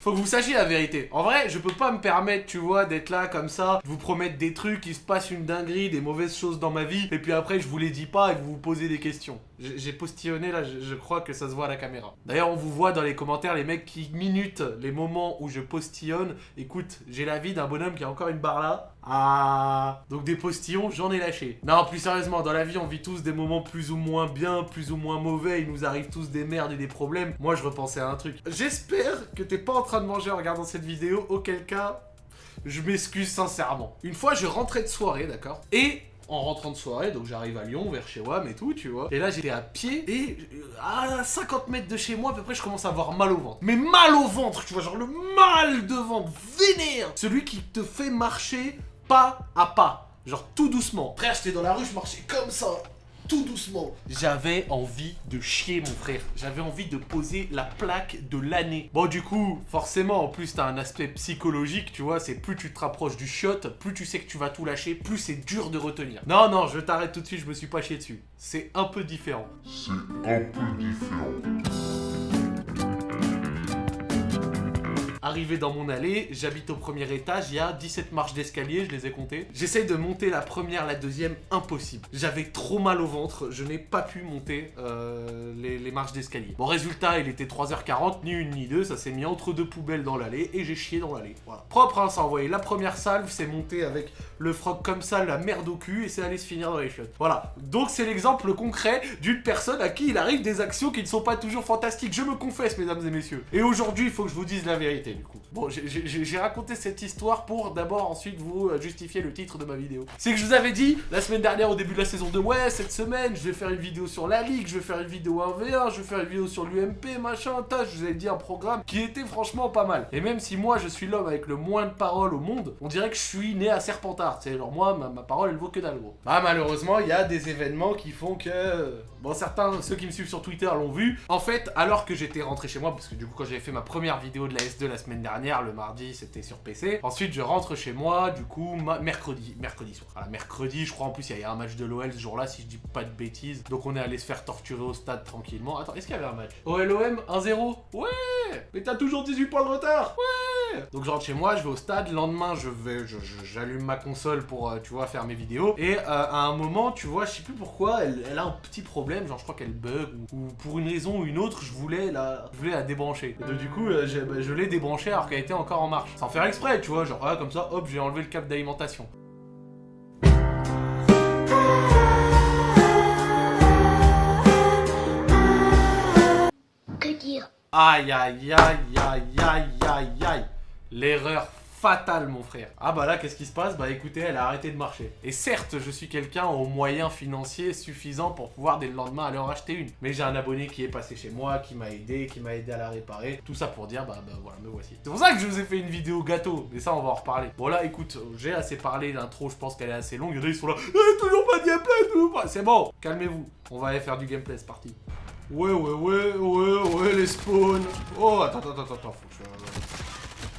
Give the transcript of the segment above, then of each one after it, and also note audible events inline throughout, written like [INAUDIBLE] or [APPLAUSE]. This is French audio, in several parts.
Faut que vous sachiez la vérité. En vrai, je peux pas me permettre, tu vois, d'être là comme ça, vous promettre des trucs, il se passe une dinguerie, des mauvaises choses dans ma vie, et puis après je vous les dis pas et vous vous posez des questions. J'ai postillonné là, je, crois que ça se voit à la caméra. D'ailleurs, on vous voit dans les commentaires les mecs qui minutent les moments où je postillonne. Écoute, j'ai la vie d'un bonhomme qui a encore une barre là. Ah Donc des postillons, j'en ai lâché. Non, plus sérieusement, dans la vie, on vit tous des moments plus ou moins bien, plus ou moins mauvais. Il nous arrive tous des merdes et des problèmes. Moi, je repensais à un truc. J'espère que t'es pas en train de manger en regardant cette vidéo, auquel cas, je m'excuse sincèrement. Une fois, je rentrais de soirée, d'accord? Et en rentrant de soirée, donc j'arrive à Lyon, vers chez WAM et tout, tu vois. Et là, j'étais à pied, et à 50 mètres de chez moi, à peu près, je commence à avoir mal au ventre. Mais mal au ventre, tu vois, genre le mal de ventre, vénère Celui qui te fait marcher pas à pas, genre tout doucement. Frère, j'étais dans la rue, je marchais comme ça, tout doucement. J'avais envie de chier, mon frère. J'avais envie de poser la plaque de l'année. Bon, du coup, forcément, en plus, t'as un aspect psychologique, tu vois. C'est plus tu te rapproches du shot, plus tu sais que tu vas tout lâcher, plus c'est dur de retenir. Non, non, je t'arrête tout de suite, je me suis pas chié dessus. C'est un peu différent. C'est un peu différent. Arrivé dans mon allée, j'habite au premier étage, il y a 17 marches d'escalier, je les ai comptées. J'essaye de monter la première, la deuxième, impossible. J'avais trop mal au ventre, je n'ai pas pu monter euh, les, marches d'escalier. Bon, résultat, il était 3h40, ni une ni deux, ça s'est mis entre deux poubelles dans l'allée, et j'ai chié dans l'allée. Voilà. Propre, hein, ça a envoyé la première salve, c'est monté avec le froc comme ça, la merde au cul, et c'est allé se finir dans les chiottes. Voilà. Donc c'est l'exemple concret d'une personne à qui il arrive des actions qui ne sont pas toujours fantastiques. Je me confesse, mesdames et messieurs. Et aujourd'hui, il faut que je vous dise la vérité Bon, j'ai raconté cette histoire pour d'abord ensuite vous euh, justifier le titre de ma vidéo. C'est que je vous avais dit la semaine dernière au début de la saison 2, ouais, cette semaine, je vais faire une vidéo sur la Ligue, je vais faire une vidéo 1v1, je vais faire une vidéo sur l'UMP, machin, tas, je vous ai dit un programme qui était franchement pas mal. Et même si moi je suis l'homme avec le moins de paroles au monde, on dirait que je suis né à Serpentard, c'est genre moi, ma, parole elle vaut que dalle gros. Bah malheureusement, il y a des événements qui font que... Bon, certains, ceux qui me suivent sur Twitter l'ont vu. En fait, alors que j'étais rentré chez moi, parce que du coup quand j'avais fait ma première vidéo de la S2 la semaine dernière, le mardi, c'était sur PC. Ensuite, je rentre chez moi, du coup, mercredi, mercredi soir. Mercredi, je crois en plus, il y a un match de l'OL ce jour-là, si je dis pas de bêtises. Donc, on est allé se faire torturer au stade tranquillement. Attends, est-ce qu'il y avait un match? OLOM 1-0 Ouais Mais t'as toujours 18 points de retard Ouais Donc, je rentre chez moi, je vais au stade. Le lendemain, je vais, j'allume ma console pour, euh, tu vois, faire mes vidéos. Et euh, à un moment, tu vois, je sais plus pourquoi, elle, a un petit problème, genre je crois qu'elle bug ou, pour une raison ou une autre, je voulais la, je voulais la débrancher. Et donc, du coup, euh, bah, je l'ai débranchée alors qu'elle était encore en marche. Sans faire exprès, tu vois, genre ah, comme ça, hop, j'ai enlevé le câble d'alimentation. Que dire? Aïe aïe aïe aïe aïe aïe aïe L'erreur fatal, mon frère. Ah bah là, qu'est-ce qui se passe Bah écoutez, elle a arrêté de marcher. Et certes, je suis quelqu'un aux moyens financiers suffisants pour pouvoir dès le lendemain aller en racheter une. Mais j'ai un abonné qui est passé chez moi, qui m'a aidé, qui m'a aidé à la réparer. Tout ça pour dire, bah, bah voilà, me voici. C'est pour ça que je vous ai fait une vidéo gâteau. Mais ça, on va en reparler. Bon là, écoute, j'ai assez parlé, l'intro, je pense qu'elle est assez longue. Il y ils sont là, eh, toujours pas de gameplay. C'est bon, calmez-vous. On va aller faire du gameplay, c'est parti. Ouais, ouais, ouais, ouais, ouais, les spawns. Oh, attends, attends, attends, attends, faut que je...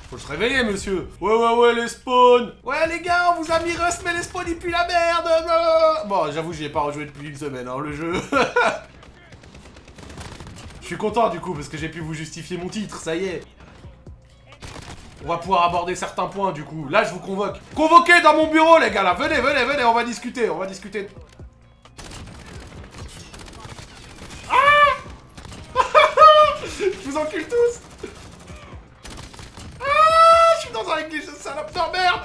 Faut se réveiller, monsieur Ouais, ouais, ouais, les spawns Ouais, les gars, on vous a mis Rust, mais les spawns, ils puent la merde Bon, j'avoue, j'y ai pas rejoué depuis une semaine, hein, le jeu. [LAUGHS] Je suis content, du coup, parce que j'ai pu vous justifier mon titre, ça y est. On va pouvoir aborder certains points, du coup. Là, je vous convoque. Convoquez dans mon bureau, les gars, là Venez, venez, venez, on va discuter, on va discuter. Ah Je vous encule tous dans un glitch de salope de merde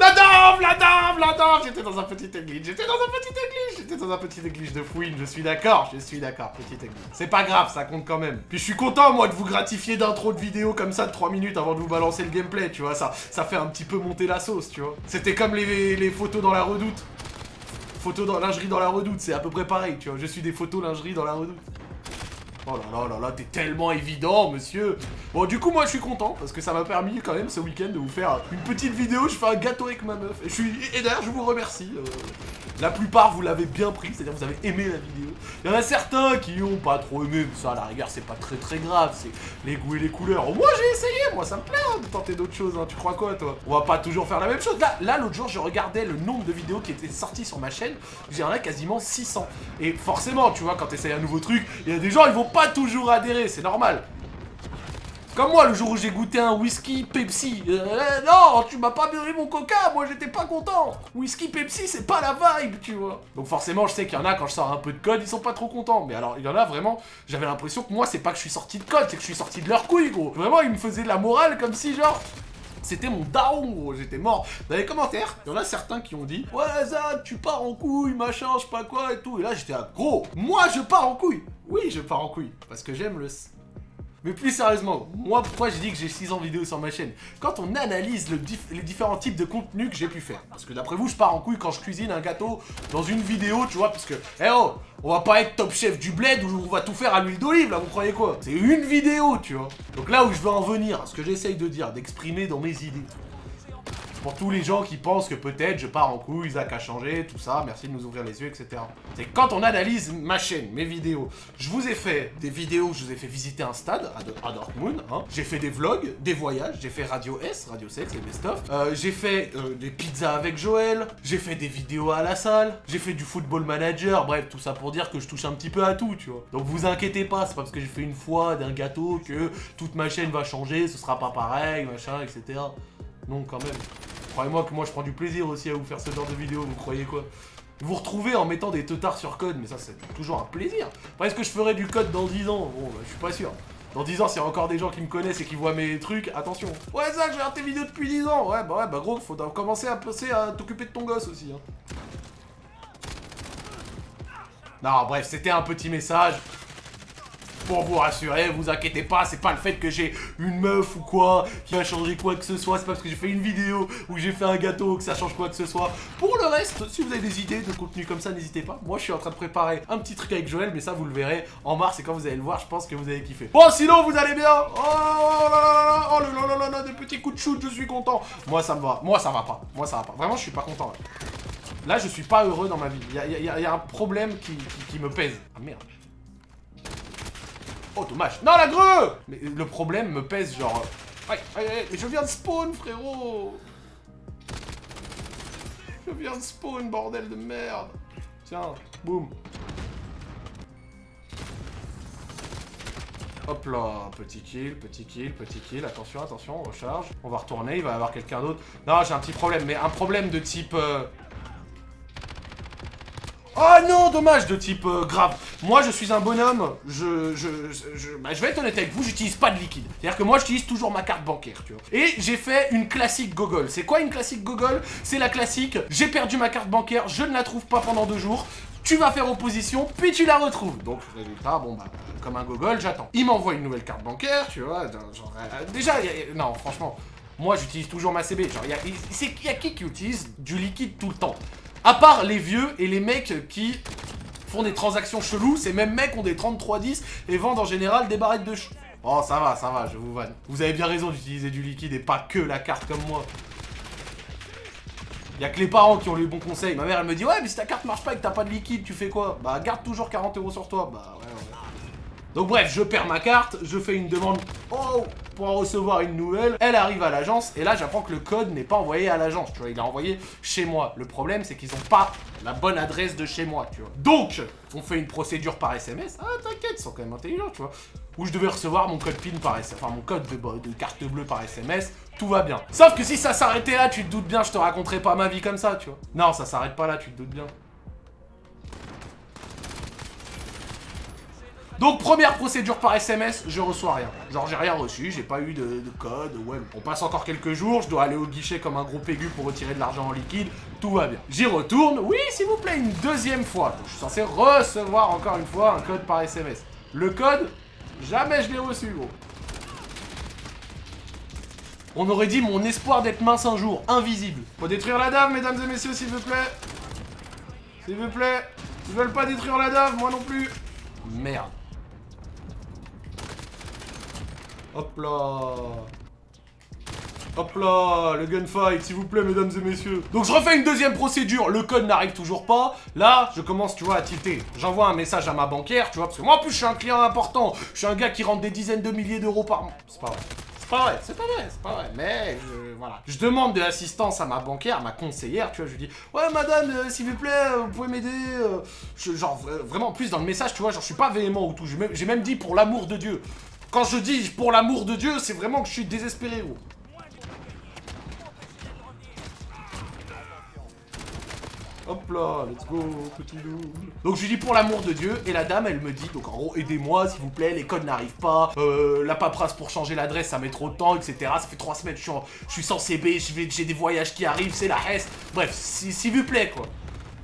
La dame La dame La dame J'étais dans un petit glitch, j'étais dans un petit glitch, j'étais dans un petit glitch de fouine, je suis d'accord, je suis d'accord, petit glitch. C'est pas grave, ça compte quand même. Puis je suis content, moi, de vous gratifier d'intro de vidéo comme ça de 3 minutes avant de vous balancer le gameplay, tu vois, ça, ça fait un petit peu monter la sauce, tu vois. C'était comme les, les photos dans la redoute. Photos dans lingerie dans la redoute, c'est à peu près pareil, tu vois. Je suis des photos lingerie dans la redoute. Oh là là là là, t'es tellement évident, monsieur Bon, du coup, moi, je suis content, parce que ça m'a permis, quand même, ce week-end, de vous faire une petite vidéo. Je fais un gâteau avec ma meuf. Et, je suis... et d'ailleurs, je vous remercie. Euh, la plupart, vous l'avez bien pris, c'est-à-dire vous avez aimé la vidéo. Il y en a certains qui ont pas trop aimé, mais ça, à la rigueur, c'est pas très très grave. C'est les goûts et les couleurs. Moi, j'ai essayé, moi, ça me plaît hein, de tenter d'autres choses. Hein. Tu crois quoi, toi? On va pas toujours faire la même chose. Là, là l'autre jour, je regardais le nombre de vidéos qui étaient sorties sur ma chaîne. J'en ai quasiment 600. Et forcément, tu vois, quand tu essayes un nouveau truc, il y a des gens, ils vont pas toujours adhérer, c'est normal. Comme moi, le jour où j'ai goûté un whisky Pepsi. Euh, eh, non, tu m'as pas donné mon coca, moi j'étais pas content. Whisky Pepsi, c'est pas la vibe, tu vois. Donc forcément, je sais qu'il y en a, quand je sors un peu de code, ils sont pas trop contents. Mais alors, il y en a vraiment, j'avais l'impression que moi, c'est pas que je suis sorti de code, c'est que je suis sorti de leur couille, gros. Vraiment, ils me faisaient de la morale comme si, genre, c'était mon daron, gros, j'étais mort. Dans les commentaires, il y en a certains qui ont dit Ouais, Zach, tu pars en couille, machin, je sais pas quoi et tout. Et là, j'étais à gros, moi je pars en couille. Oui, je pars en couille, parce que j'aime le mais plus sérieusement, moi pourquoi je dis que j'ai 6 ans vidéo sur ma chaîne? Quand on analyse les différents types de contenus que j'ai pu faire. Parce que d'après vous, je pars en couille quand je cuisine un gâteau dans une vidéo, tu vois, parce que, eh oh, on va pas être top chef du bled où on va tout faire à l'huile d'olive, là, vous croyez quoi? C'est une vidéo, tu vois. Donc là où je veux en venir, ce que j'essaye de dire, d'exprimer dans mes idées, pour tous les gens qui pensent que peut-être je pars en couille, Isaac a changé, tout ça, merci de nous ouvrir les yeux, etc. C'est quand on analyse ma chaîne, mes vidéos, je vous ai fait des vidéos, je vous ai fait visiter un stade à, Dortmund, hein. j'ai fait des vlogs, des voyages, j'ai fait Radio S, Radio Sex, les best-of, euh, j'ai fait euh, des pizzas avec Joël, j'ai fait des vidéos à la salle, j'ai fait du football manager, bref, tout ça pour dire que je touche un petit peu à tout, tu vois. Donc vous inquiétez pas, c'est pas parce que j'ai fait une fois d'un gâteau que toute ma chaîne va changer, ce sera pas pareil, machin, etc. Non, quand même. Croyez-moi que moi je prends du plaisir aussi à vous faire ce genre de vidéo, vous croyez quoi? Vous retrouvez en mettant des teutards sur code, mais ça c'est toujours un plaisir. est-ce que je ferai du code dans 10 ans? Bon, bah, je suis pas sûr. Dans 10 ans, s'il y a encore des gens qui me connaissent et qui voient mes trucs, attention. Ouais, Zach, je regarde tes vidéos depuis 10 ans. Ouais, bah ouais, bah gros, faut commencer à penser à t'occuper de ton gosse aussi. Hein. Non, bref, c'était un petit message pour vous rassurer, vous inquiétez pas, c'est pas le fait que j'ai une meuf ou quoi qui va changer quoi que ce soit, c'est pas parce que j'ai fait une vidéo ou j'ai fait un gâteau que ça change quoi que ce soit. Pour le reste, si vous avez des idées de contenu comme ça, n'hésitez pas. Moi, je suis en train de préparer un petit truc avec Joël, mais ça, vous le verrez en mars et quand vous allez le voir, je pense que vous allez kiffer. Bon, sinon, vous allez bien Oh là là oh là là là là, des petits coups de shoot, je suis content. Moi, ça me va. Moi, ça va pas. Moi, ça va pas. Vraiment, je suis pas content. Là, je suis pas heureux dans ma vie. Il y a, un problème qui, qui me pèse. Ah merde. Oh, dommage. Non, la greu Mais le problème me pèse, genre... Ouais, ouais, mais je viens de spawn, frérot Je viens de spawn, bordel de merde Tiens, boum Hop là, petit kill, petit kill, petit kill, attention, attention, recharge. On va retourner, il va y avoir quelqu'un d'autre. Non, j'ai un petit problème, mais un problème de type... Euh, Oh non, dommage, de type euh, grave. Moi, je suis un bonhomme, je, je, je, bah, je vais être honnête avec vous, j'utilise pas de liquide. C'est-à-dire que moi, j'utilise toujours ma carte bancaire, tu vois. Et j'ai fait une classique gogol. C'est quoi une classique gogol C'est la classique, j'ai perdu ma carte bancaire, je ne la trouve pas pendant deux jours, tu vas faire opposition, puis tu la retrouves. Donc, résultat, bon bah, comme un gogol, j'attends. Il m'envoie une nouvelle carte bancaire, tu vois, genre, euh, déjà, non, franchement, moi, j'utilise toujours ma CB. Genre, il y y a qui qui utilise du liquide tout le temps? À part les vieux et les mecs qui font des transactions cheloues, ces mêmes mecs ont des 3310 et vendent en général des barrettes de ch... Oh, ça va, ça va, je vous vanne. Vous avez bien raison d'utiliser du liquide et pas que la carte comme moi. Y'a que les parents qui ont les bons conseils. Ma mère, elle me dit, ouais, mais si ta carte marche pas et que t'as pas de liquide, tu fais quoi? Bah, garde toujours 40 euros sur toi. Bah, ouais, ouais. Donc bref, je perds ma carte, je fais une demande oh, pour recevoir une nouvelle, elle arrive à l'agence, et là j'apprends que le code n'est pas envoyé à l'agence, tu vois, il est envoyé chez moi. Le problème, c'est qu'ils ont pas la bonne adresse de chez moi, tu vois. Donc, on fait une procédure par SMS, ah t'inquiète, ils sont quand même intelligents, tu vois, où je devais recevoir mon code PIN par SMS, enfin mon code de, de carte bleue par SMS, tout va bien. Sauf que si ça s'arrêtait là, tu te doutes bien, je te raconterais pas ma vie comme ça, tu vois. Non, ça s'arrête pas là, tu te doutes bien. Donc première procédure par SMS, je reçois rien. Genre j'ai rien reçu, j'ai pas eu de, code, ouais. On passe encore quelques jours, je dois aller au guichet comme un gros pégu pour retirer de l'argent en liquide, tout va bien. J'y retourne, oui s'il vous plaît, une deuxième fois. je suis censé recevoir encore une fois un code par SMS. Le code, jamais je l'ai reçu gros. On aurait dit mon espoir d'être mince un jour, invisible. Faut détruire la dame, mesdames et messieurs, s'il vous plaît. S'il vous plaît. Ils veulent pas détruire la dame, moi non plus. Merde. Hop là Hop là, le gunfight, s'il vous plaît, mesdames et messieurs. Donc je refais une deuxième procédure, le code n'arrive toujours pas. Là, je commence, tu vois, à tilter. J'envoie un message à ma banquière, tu vois, parce que moi, en plus, je suis un client important. Je suis un gars qui rentre des dizaines de milliers d'euros par mois. C'est pas vrai. C'est pas vrai, c'est pas vrai, c'est. Mais, je, voilà. Je demande de l'assistance à ma banquière, à ma conseillère, tu vois, je lui dis « Ouais, madame, euh, s'il vous plaît, euh, vous pouvez m'aider euh, Genre, vraiment, plus dans le message, tu vois, genre, je suis pas véhément ou tout. J'ai même dit « Pour l'amour de Dieu ». Quand je dis pour l'amour de Dieu, c'est vraiment que je suis désespéré, gros. Hop là, let's go, petit loup. Donc je lui dis pour l'amour de Dieu, et la dame elle me dit, donc en gros aidez-moi s'il vous plaît, les codes n'arrivent pas, euh, la paperasse pour changer l'adresse ça met trop de temps, etc. Ça fait trois semaines, je suis, je suis sans CB, j'ai des voyages qui arrivent, c'est la hesse. Bref, s'il vous plaît quoi.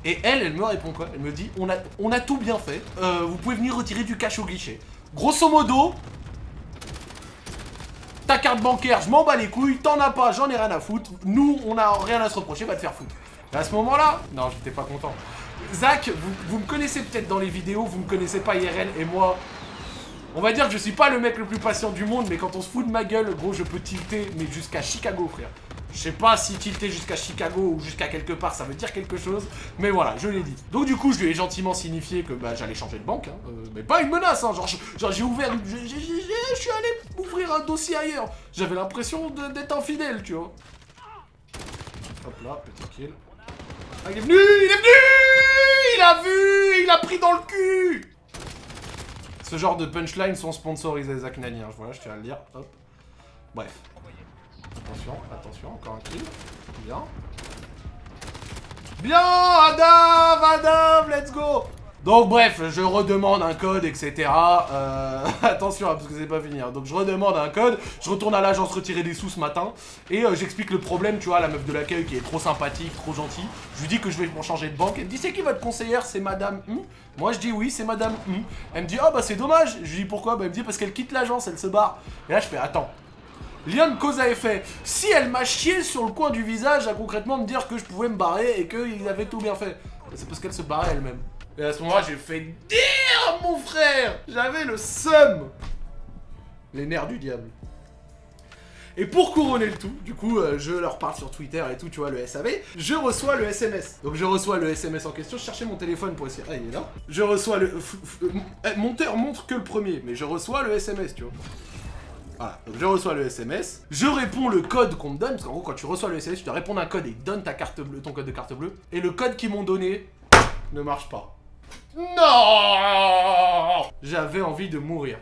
Et elle, elle me répond quoi Elle me dit, on a, on a tout bien fait, euh, vous pouvez venir retirer du cash au guichet. Grosso modo, ta carte bancaire, je m'en bats les couilles, t'en as pas, j'en ai rien à foutre, nous on a rien à se reprocher, va te faire foutre. Et à ce moment-là, non, j'étais pas content. Zach, vous, me connaissez peut-être dans les vidéos, vous me connaissez pas IRL, et moi, on va dire que je suis pas le mec le plus patient du monde, mais quand on se fout de ma gueule, gros, je peux tilter, mais jusqu'à Chicago, frère. Je sais pas si tilter jusqu'à Chicago ou jusqu'à quelque part, ça veut dire quelque chose, mais voilà, je l'ai dit. Donc du coup, je lui ai gentiment signifié que bah, j'allais changer de banque, hein, euh, mais pas une menace, hein, genre, j'ai ouvert, je suis allé ouvrir un dossier ailleurs. J'avais l'impression d'être infidèle, tu vois. Hop là, petit kill. Ah, il est venu Il est venu Il a vu Il a pris dans le cul Ce genre de punchline sont sponsorisés Zach Nani, hein. voilà, je tiens à le dire. Hop. Bref. Attention, attention, encore un kill. Bien. Bien Adam Adam Let's go donc bref, je redemande un code, etc. Euh, [LAUGHS] attention, hein, parce que c'est pas fini. Hein. Donc je redemande un code, je retourne à l'agence retirer des sous ce matin, et euh, j'explique le problème, tu vois, la meuf de l'accueil qui est trop sympathique, trop gentille. Je lui dis que je vais pour changer de banque, elle me dit c'est qui votre conseillère? C'est madame hmm Moi je dis oui, c'est madame hmm Elle me dit oh bah c'est dommage. Je lui dis pourquoi? Bah elle me dit parce qu'elle quitte l'agence, elle se barre. Et là je fais attends, Lien de cause à effet. Si elle m'a chié sur le coin du visage à concrètement me dire que je pouvais me barrer et qu'ils avaient tout bien fait, c'est parce qu'elle se barrait elle-même. Et à ce moment-là, j'ai fait dire mon frère J'avais le seum Les nerfs du diable. Et pour couronner le tout, du coup, euh, je leur parle sur Twitter et tout, tu vois, le SAV, je reçois le SMS. Donc je reçois le SMS en question, je cherchais mon téléphone pour essayer... Ah, il est là. Je reçois le... Eh, monteur montre que le premier, mais je reçois le SMS, tu vois. Voilà, donc je reçois le SMS, je réponds le code qu'on me donne, parce qu'en gros, quand tu reçois le SMS, tu dois répondre un code et il donne ta carte bleue, ton code de carte bleue, et le code qu'ils m'ont donné ne marche pas. Non J'avais envie de mourir.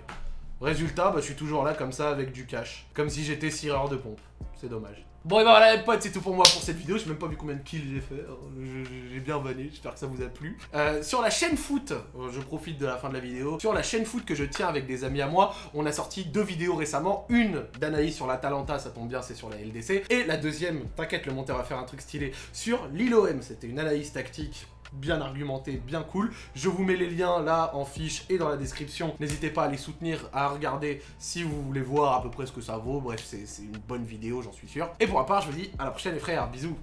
Résultat, bah, je suis toujours là comme ça avec du cash. Comme si j'étais sireur de pompe. C'est dommage. Bon et ben voilà les potes, c'est tout pour moi pour cette vidéo. J'ai même pas vu combien de kills j'ai fait. Hein. J'ai bien vanné, j'espère que ça vous a plu. Euh, sur la chaîne foot, euh, je profite de la fin de la vidéo. Sur la chaîne foot que je tiens avec des amis à moi, on a sorti deux vidéos récemment. Une d'analyse sur la Talenta, ça tombe bien, c'est sur la LDC. Et la deuxième, t'inquiète, le monteur va faire un truc stylé, sur l'ILOM. C'était une analyse tactique bien argumenté, bien cool. Je vous mets les liens là en fiche et dans la description. N'hésitez pas à les soutenir, à regarder si vous voulez voir à peu près ce que ça vaut. Bref, c'est une bonne vidéo, j'en suis sûr. Et pour ma part, je vous dis à la prochaine les frères, bisous